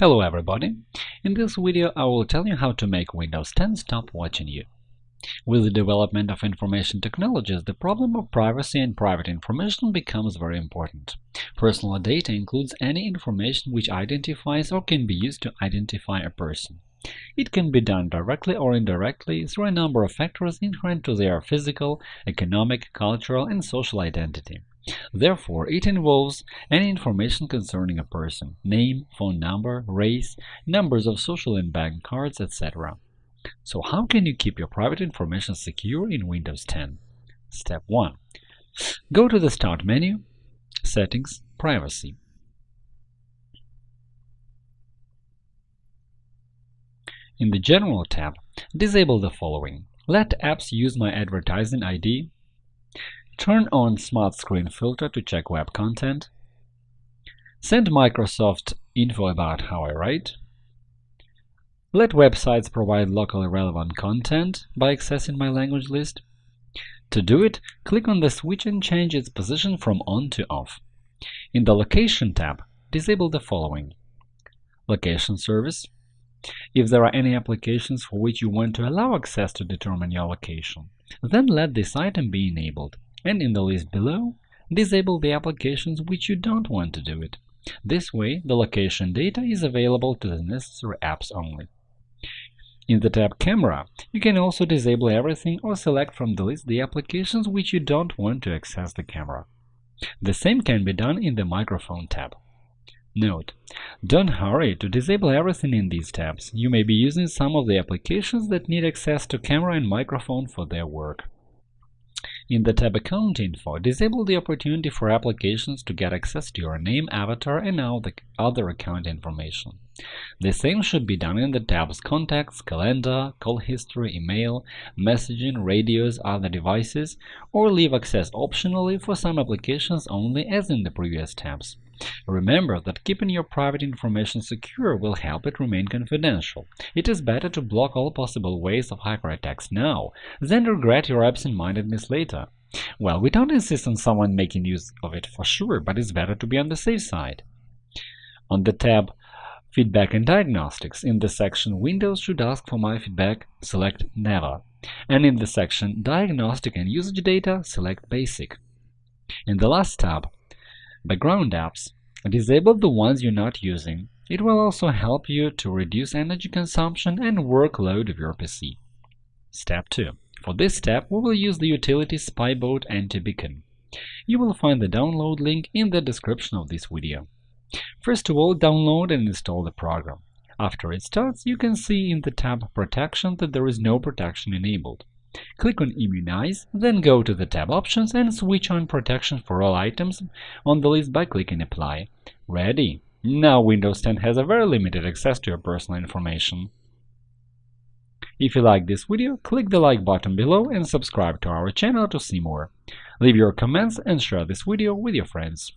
Hello everybody! In this video I will tell you how to make Windows 10 stop watching you. With the development of information technologies, the problem of privacy and private information becomes very important. Personal data includes any information which identifies or can be used to identify a person. It can be done directly or indirectly through a number of factors inherent to their physical, economic, cultural, and social identity. Therefore, it involves any information concerning a person – name, phone number, race, numbers of social and bank cards, etc. So how can you keep your private information secure in Windows 10? Step 1. Go to the Start menu, Settings, Privacy. In the General tab, disable the following. Let apps use my advertising ID. Turn on Smart Screen Filter to check web content. Send Microsoft info about how I write. Let websites provide locally relevant content by accessing my language list. To do it, click on the switch and change its position from on to off. In the Location tab, disable the following. Location service, if there are any applications for which you want to allow access to determine your location, then let this item be enabled, and in the list below, disable the applications which you don't want to do it. This way, the location data is available to the necessary apps only. In the tab Camera, you can also disable everything or select from the list the applications which you don't want to access the camera. The same can be done in the Microphone tab. Note: Don't hurry to disable everything in these tabs, you may be using some of the applications that need access to camera and microphone for their work. In the tab Account Info, disable the opportunity for applications to get access to your name, avatar, and all the other account information. The same should be done in the tabs Contacts, Calendar, Call History, Email, Messaging, Radios, Other devices, or leave access optionally for some applications only as in the previous tabs. Remember that keeping your private information secure will help it remain confidential. It is better to block all possible ways of hacker attacks now than regret your absent-mindedness later. Well, we don't insist on someone making use of it for sure, but it's better to be on the safe side. On the tab Feedback and Diagnostics, in the section Windows should ask for my feedback, select Never, and in the section Diagnostic and Usage Data, select Basic. In the last tab, Background apps. Disable the ones you're not using. It will also help you to reduce energy consumption and workload of your PC. Step 2. For this step, we will use the utility Spybot Anti-Beacon. You will find the download link in the description of this video. First of all, download and install the program. After it starts, you can see in the tab Protection that there is no protection enabled. Click on Immunize, then go to the tab Options and switch on Protection for all items on the list by clicking Apply. Ready! Now Windows 10 has a very limited access to your personal information. If you like this video, click the like button below and subscribe to our channel to see more. Leave your comments and share this video with your friends.